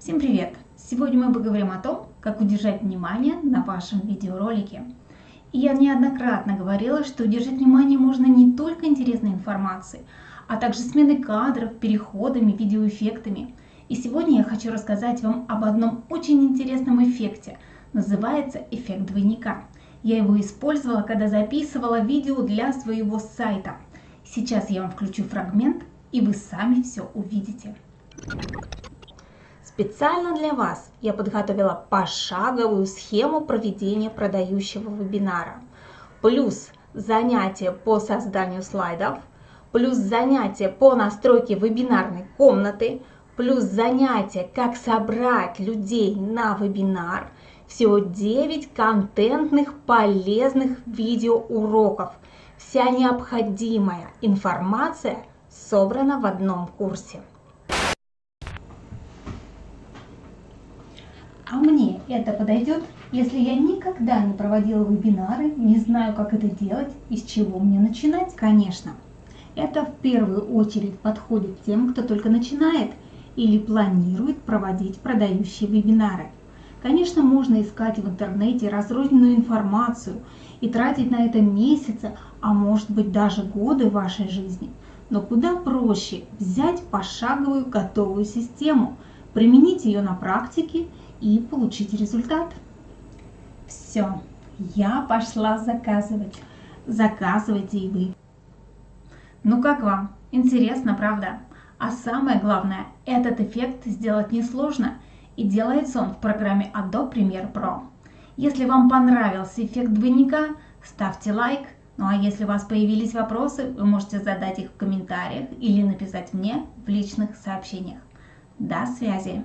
Всем привет! Сегодня мы поговорим о том, как удержать внимание на вашем видеоролике. И я неоднократно говорила, что удержать внимание можно не только интересной информацией, а также сменой кадров, переходами, видеоэффектами. И сегодня я хочу рассказать вам об одном очень интересном эффекте. Называется эффект двойника. Я его использовала, когда записывала видео для своего сайта. Сейчас я вам включу фрагмент, и вы сами все увидите. Специально для вас я подготовила пошаговую схему проведения продающего вебинара. Плюс занятия по созданию слайдов, плюс занятия по настройке вебинарной комнаты, плюс занятия, как собрать людей на вебинар. Всего 9 контентных полезных видеоуроков. Вся необходимая информация собрана в одном курсе. А мне это подойдет, если я никогда не проводила вебинары, не знаю, как это делать и с чего мне начинать? Конечно, это в первую очередь подходит тем, кто только начинает или планирует проводить продающие вебинары. Конечно, можно искать в интернете разрозненную информацию и тратить на это месяцы, а может быть даже годы вашей жизни. Но куда проще взять пошаговую готовую систему, применить ее на практике и получить результат. Все, я пошла заказывать. Заказывайте и вы. Ну как вам? Интересно, правда? А самое главное, этот эффект сделать несложно и делается он в программе Adobe Premiere Pro. Если вам понравился эффект двойника, ставьте лайк. Ну а если у вас появились вопросы, вы можете задать их в комментариях или написать мне в личных сообщениях. До связи!